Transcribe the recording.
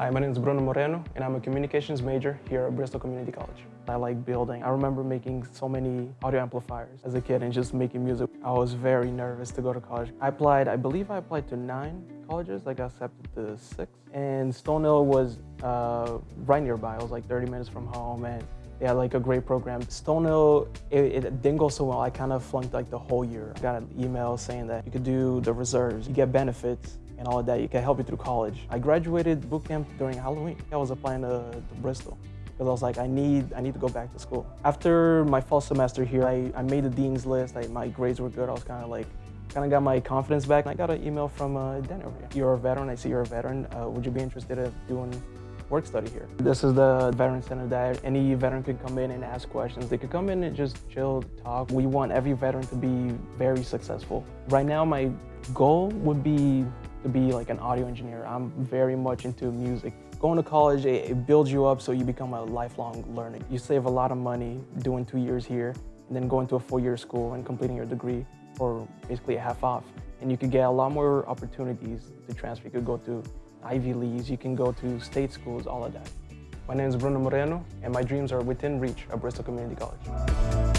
Hi, my name is Bruno Moreno, and I'm a communications major here at Bristol Community College. I like building. I remember making so many audio amplifiers as a kid and just making music. I was very nervous to go to college. I applied, I believe I applied to nine colleges. I got accepted to six. And Stonehill was uh, right nearby. I was like 30 minutes from home and they had like a great program. Stonehill, it, it didn't go so well. I kind of flunked like the whole year. I got an email saying that you could do the reserves, you get benefits, and all of that. You can help you through college. I graduated boot camp during Halloween. I was applying to, to Bristol because I was like, I need, I need to go back to school. After my fall semester here, I, I made the dean's list. I, my grades were good. I was kind of like, kind of got my confidence back. I got an email from uh, Dan over here. You're a veteran. I see you're a veteran. Uh, would you be interested in doing work study here. This is the veteran center that any veteran could come in and ask questions. They could come in and just chill, talk. We want every veteran to be very successful. Right now, my goal would be to be like an audio engineer. I'm very much into music. Going to college, it, it builds you up so you become a lifelong learner. You save a lot of money doing two years here and then going to a four-year school and completing your degree for basically a half off. And you could get a lot more opportunities to transfer. You could go to Ivy Leagues, you can go to state schools, all of that. My name is Bruno Moreno, and my dreams are within reach at Bristol Community College.